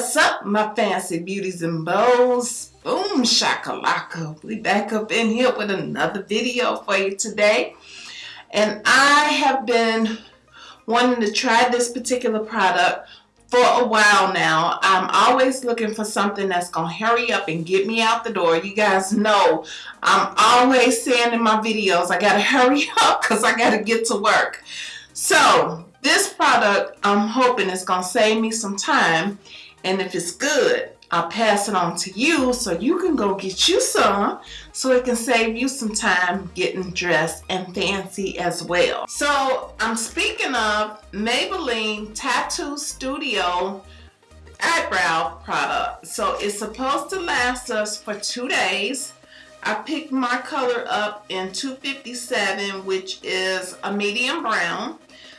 what's up, my fancy beauties and bows? Boom, shakalaka. We back up in here with another video for you today. And I have been wanting to try this particular product for a while now. I'm always looking for something that's going to hurry up and get me out the door. You guys know I'm always saying in my videos, I got to hurry up because I got to get to work. So this product, I'm hoping is going to save me some time. And if it's good, I'll pass it on to you so you can go get you some so it can save you some time getting dressed and fancy as well. So I'm speaking of Maybelline Tattoo Studio eyebrow product. So it's supposed to last us for two days. I picked my color up in 257 which is a medium brown.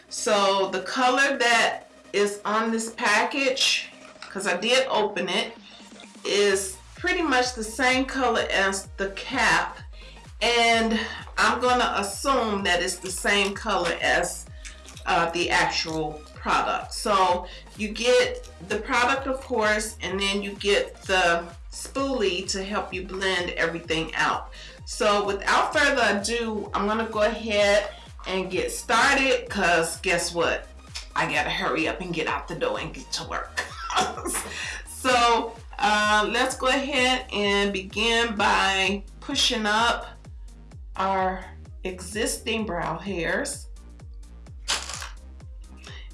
So the color that is on this package, because I did open it, is pretty much the same color as the cap. And I'm to assume that it's the same color as uh, the actual product. So you get the product, of course, and then you get the spoolie to help you blend everything out. So without further ado, I'm to go ahead and get started because guess what? I gotta hurry up and get out the door and get to work. so uh, let's go ahead and begin by pushing up our existing brow hairs.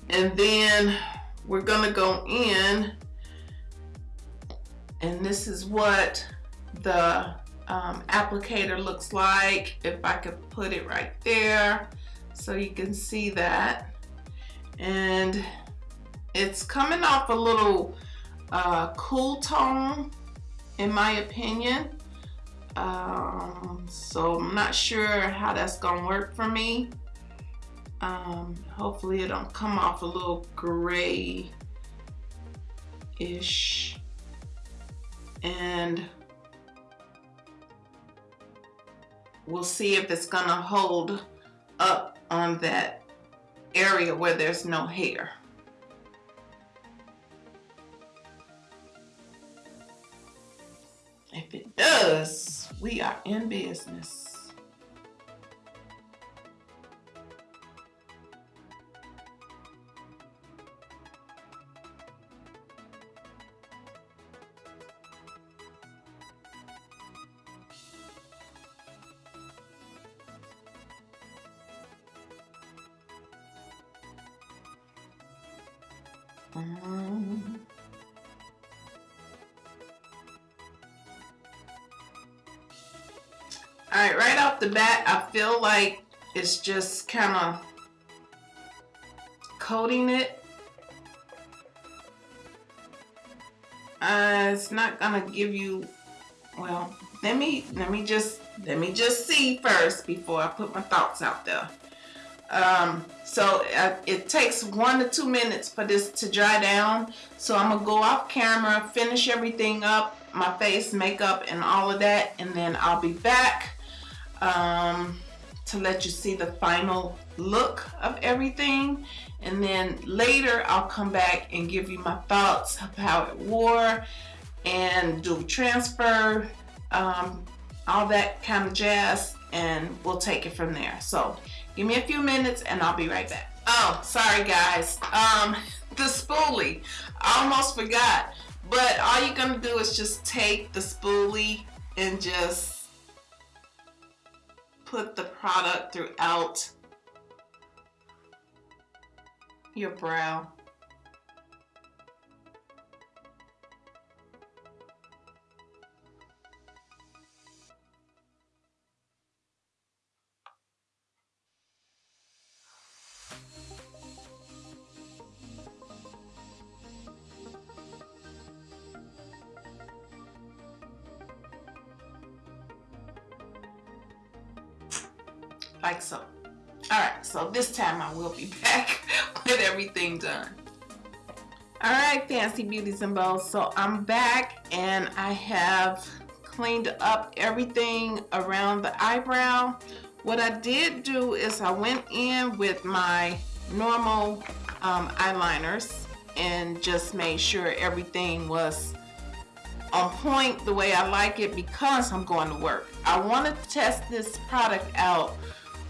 And then we're gonna go in and this is what the um, applicator looks like. If I could put it right there so you can see that. And it's coming off a little uh, cool tone in my opinion. Um, so I'm not sure how that's gonna work for me. Um, hopefully it don't come off a little gray-ish. And we'll see if it's gonna hold up on that area where there's no hair. Does, we are in business. Um, all right, right off the bat, I feel like it's just kind of coating it. Uh, it's not gonna give you, well, let me, let me just, let me just see first before I put my thoughts out there. Um, so uh, it takes one to two minutes for this to dry down. So I'm gonna go off camera, finish everything up, my face, makeup, and all of that, and then I'll be back um, to let you see the final look of everything. And then later I'll come back and give you my thoughts of how it wore and do transfer, um, all that kind of jazz, and we'll take it from there. So Give me a few minutes and I'll be right back. Oh, sorry guys. Um, the spoolie. I almost forgot. But all you're to do is just take the spoolie and just put the product throughout your brow. Like so. All right, so this time I will be back with everything done. All right, fancy beauties and bows. So I'm back and I have cleaned up everything around the eyebrow. What I did do is I went in with my normal um, eyeliners and just made sure everything was on point the way I like it because I'm going to work. I want to test this product out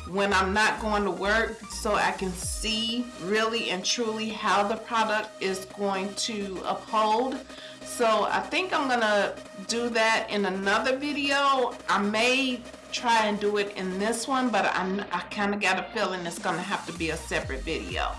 when I'm not going to work so I can see really and truly how the product is going to uphold. So I think I'm gonna do that in another video. I may try and do it in this one, but I, I kind of got a feeling it's gonna have to be a separate video.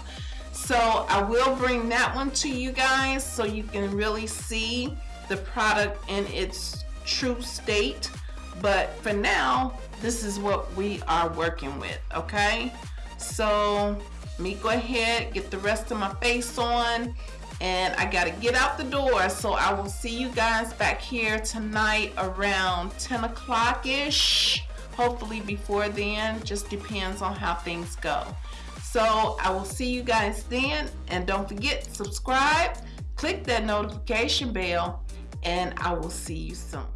So I will bring that one to you guys so you can really see the product in its true state. But for now, this is what we are working with, okay? So me go ahead, get the rest of my face on, and I gotta get out the door. So I will see you guys back here tonight around 10 o'clock ish. Hopefully before then, just depends on how things go. So I will see you guys then, and don't forget, subscribe, click that notification bell, and I will see you soon.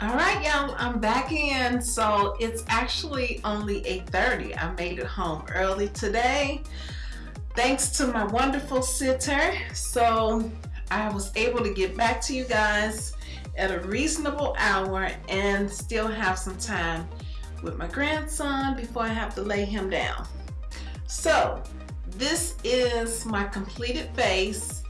All right y'all i'm back in. So it's actually only 8:30. i made it home early today. Thanks to my wonderful sitter. So i was able to get back to you guys at a reasonable hour and still have some time with my grandson before i have to lay him down. So this is my completed face.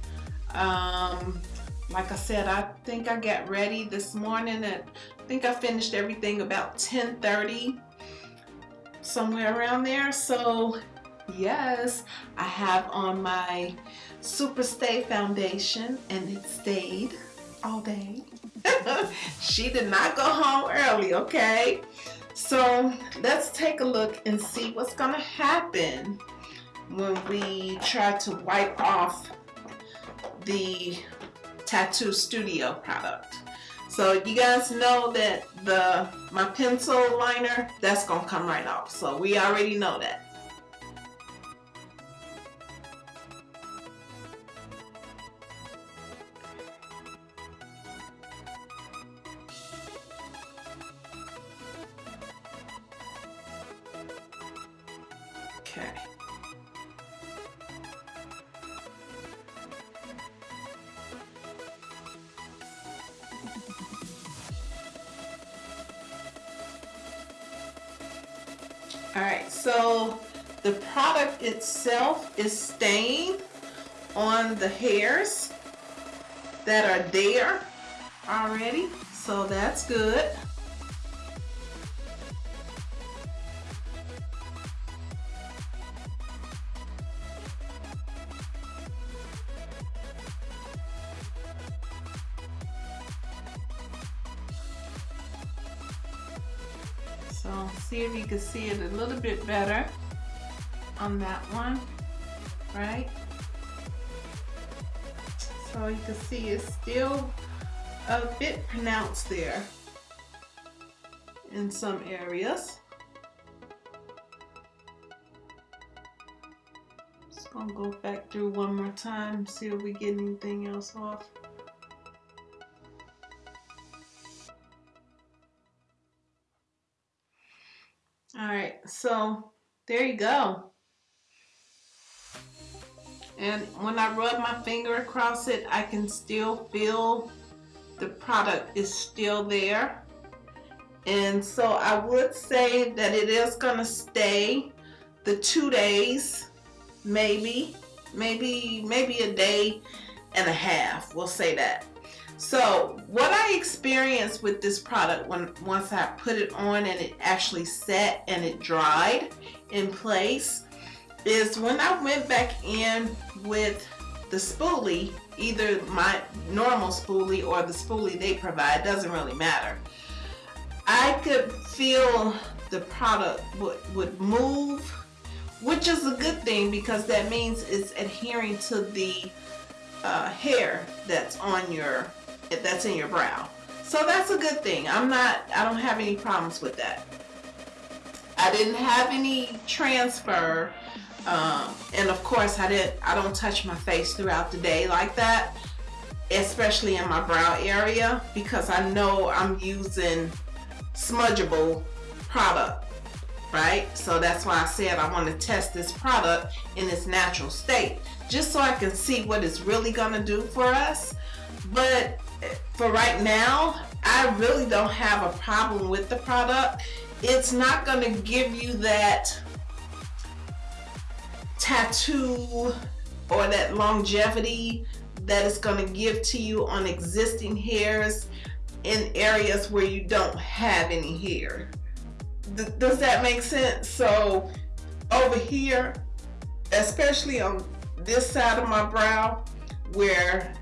Um, like I said, I think I got ready this morning and I think I finished everything about 10:30, somewhere around there. So yes, I have on my Super Stay foundation and it stayed all day. she did not go home early, okay? So let's take a look and see what's gonna happen when we try to wipe off the Tattoo Studio product. So you guys know that the my pencil liner, that's gonna come right off. So we already know that. All right, so the product itself is staying on the hairs that are there already, so that's good. So see if you can see it a little bit better on that one, right? So you can see it's still a bit pronounced there in some areas. Just gonna go back through one more time, see if we get anything else off. All right, so there you go. And when I rub my finger across it, I can still feel the product is still there. And so I would say that it is gonna stay the two days, maybe, maybe, maybe a day and a half, we'll say that. So what I experienced with this product when once I put it on and it actually set and it dried in place is when I went back in with the spoolie, either my normal spoolie or the spoolie they provide, doesn't really matter. I could feel the product would, would move, which is a good thing because that means it's adhering to the uh, hair that's on your that's in your brow. So that's a good thing. I'm not, I don't have any problems with that. I didn't have any transfer. Um, and of course I didn't, I don't touch my face throughout the day like that, especially in my brow area because I know I'm using smudgeable product right so that's why I said I want to test this product in its natural state just so I can see what it's really gonna do for us but for right now I really don't have a problem with the product it's not gonna give you that tattoo or that longevity that it's going to give to you on existing hairs in areas where you don't have any hair. Does that make sense? So over here, especially on this side of my brow where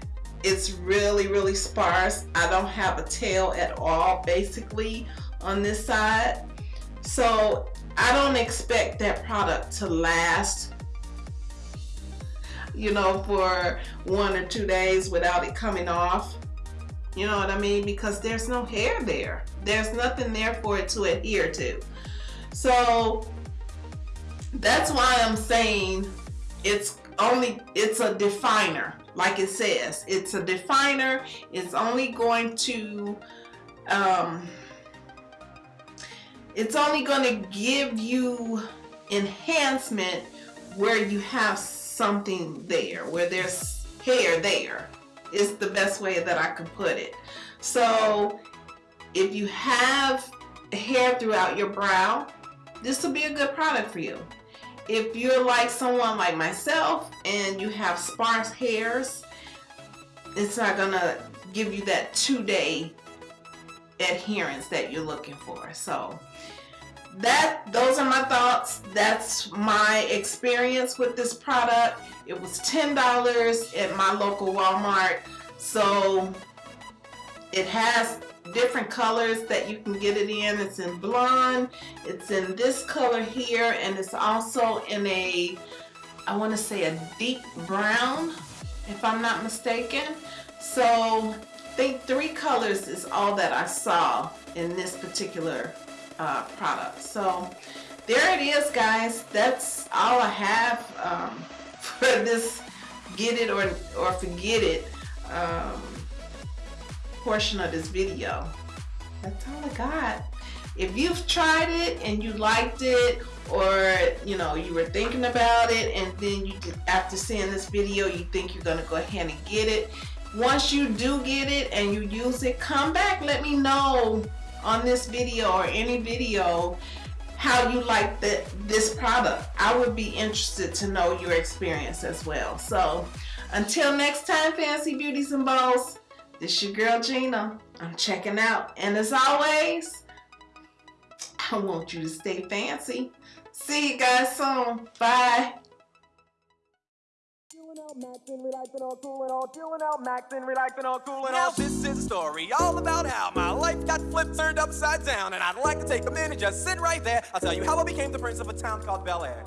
it's really, really sparse. I don't have a tail at all basically on this side. So I don't expect that product to last you know, for one or two days without it coming off. You know what I mean? Because there's no hair there. There's nothing there for it to adhere to. So that's why I'm saying it's only, it's a definer. Like it says, it's a definer. It's only going to, um, it's only going to give you enhancement where you have something there, where there's hair there, is the best way that I can put it. So if you have hair throughout your brow, this will be a good product for you. If you're like someone like myself and you have sparse hairs, it's not gonna give you that two-day adherence that you're looking for. So that those are my thoughts. That's my experience with this product. It was ten dollars at my local Walmart. So it has different colors that you can get it in it's in blonde it's in this color here and it's also in a I want to say a deep brown if I'm not mistaken so I think three colors is all that I saw in this particular uh, product. So there it is guys. That's all I have um, for this get it or, or forget it um, portion of this video. That's all I got. If you've tried it and you liked it or you know you were thinking about it and then you did, after seeing this video you think you're gonna go ahead and get it once you do get it and you use it come back let me know on this video or any video how you like the, this product. I would be interested to know your experience as well. So until next time, Fancy Beauties and Bows, this your girl Gina. I'm checking out. And as always, I want you to stay fancy. See you guys soon. Bye maxing, relaxing, all cool and all chilling out, maxing, relaxing, all cool and all. Now this is a story all about how my life got flipped, turned upside down, and I'd like to take a minute, just sit right there. I'll tell you how I became the prince of a town called Bel Air.